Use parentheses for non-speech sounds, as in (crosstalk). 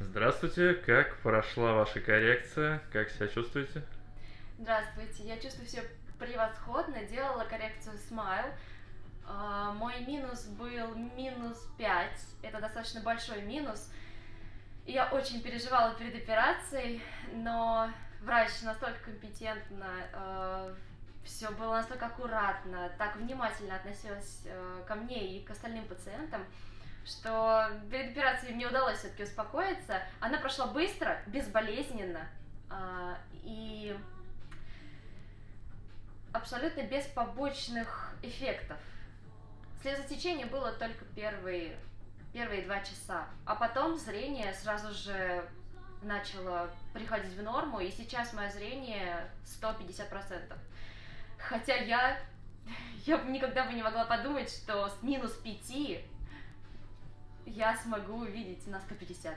Здравствуйте, как прошла ваша коррекция? Как себя чувствуете? Здравствуйте, я чувствую себя превосходно, делала коррекцию Smile. А, мой минус был минус 5, это достаточно большой минус. Я очень переживала перед операцией, но врач настолько компетентно, э, все было настолько аккуратно, так внимательно относилась э, ко мне и к остальным пациентам, что перед операцией мне удалось все-таки успокоиться. Она прошла быстро, безболезненно э, и абсолютно без побочных эффектов. Слезотечение было только первые, первые два часа, а потом зрение сразу же начало приходить в норму, и сейчас мое зрение 150%. Хотя я, (laughs) я никогда бы не могла подумать, что с минус 5 я смогу увидеть на 150.